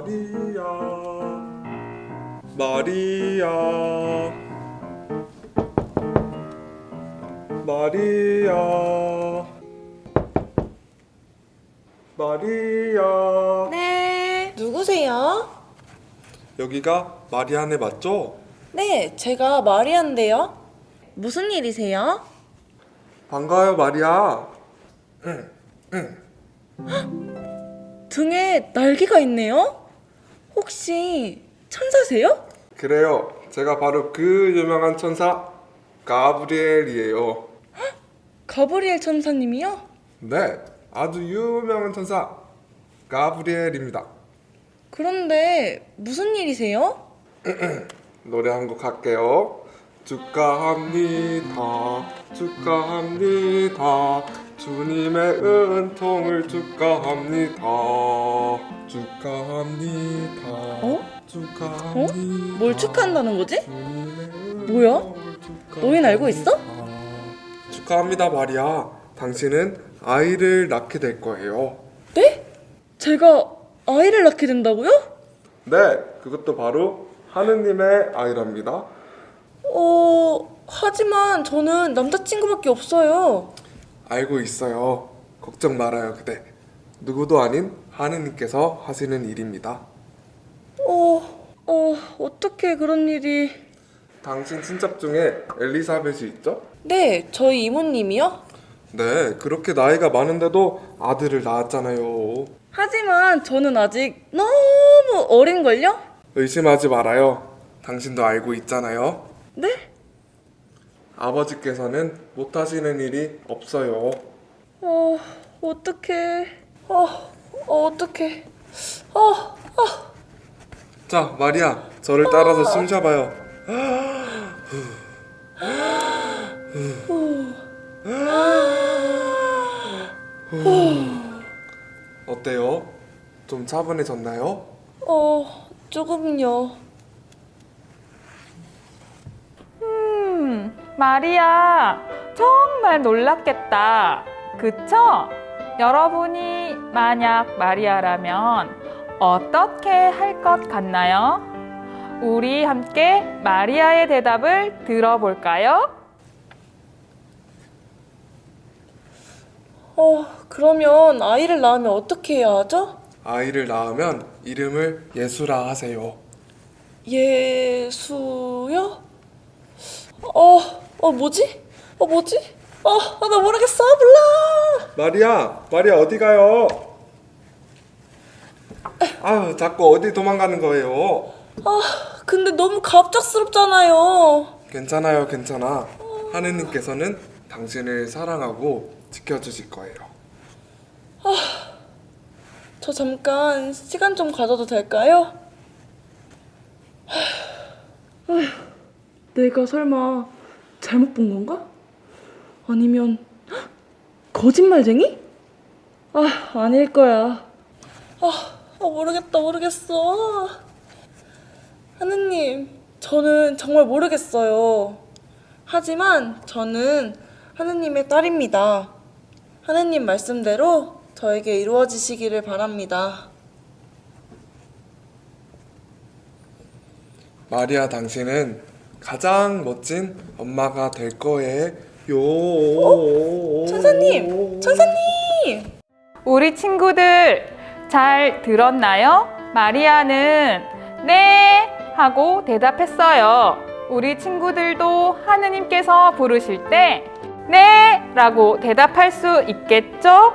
마리아 마리아 마리아 마리아 네. 누구세요? 여기가 마리아네 맞죠? 네, 제가 마리아인데요. 무슨 일이세요? 반가워요 마리아 등에 날개가 있네요? 혹시 천사세요? 그래요 제가 바로 그 유명한 천사 가브리엘이에요 가브리엘 천사님이요? 네 아주 유명한 천사 가브리엘입니다 그런데 무슨 일이세요? 노래 한 곡 할게요. 축하합니다. 축하합니다. 주님의 은총을 축하합니다. 축하합니다. 어? 축하합니다. 뭘 축하한다는 거지? 뭐야? 너희는 알고 있어? 축하합니다, 마리아. 당신은 아이를 낳게 될 거예요. 네? 제가 아이를 낳게 된다고요? 네, 그것도 바로 하느님의 아이랍니다. 어, 하지만 저는 남자친구밖에 없어요. 알고 있어요. 걱정 말아요, 그대. 누구도 아닌 하느님께서 하시는 일입니다. 어, 어, 어떻게 그런 일이... 당신 친척 중에 엘리사벳이 있죠? 네, 저희 이모님이요? 네, 그렇게 나이가 많은데도 아들을 낳았잖아요. 하지만 저는 아직 너무 어린걸요? 의심하지 말아요. 당신도 알고 있잖아요. 네? 아버지께서는 못하시는 일이 없어요. 어, 어떡해. 어, 어 어떡해. 어, 어. 자, 마리아, 저를 따라서 숨 쉬어봐요. 어때요? 좀 차분해졌나요? 어, 조금요. 마리아, 정말 놀랐겠다. 그쵸? 여러분이 만약 마리아라면 어떻게 할 것 같나요? 우리 함께 마리아의 대답을 들어볼까요? 어, 그러면 아이를 낳으면 어떻게 해야 하죠? 아이를 낳으면 이름을 예수라 하세요. 예수요? 어, 어, 뭐지? 어, 뭐지? 어, 아, 나 모르겠어. 몰라. 마리아, 마리아 어디 가요? 아유, 자꾸 어디 도망가는 거예요? 아, 근데 너무 갑작스럽잖아요. 괜찮아요, 괜찮아. 하느님께서는 당신을 사랑하고 지켜주실 거예요. 저 잠깐 시간 좀 가져도 될까요? 아휴, 내가 설마 잘못 본 건가? 아니면 헉, 거짓말쟁이? 아, 아닐 거야. 아, 아, 모르겠다, 모르겠어. 하느님, 저는 정말 모르겠어요. 하지만 저는 하느님의 딸입니다. 하느님 말씀대로 저에게 이루어지시기를 바랍니다. 마리아, 당신은 가장 멋진 엄마가 될 거예요. 천사님! 천사님! 우리 친구들 잘 들었나요? 마리아는 네 하고 대답했어요. 우리 친구들도 하느님께서 부르실 때 네! 라고 대답할 수 있겠죠?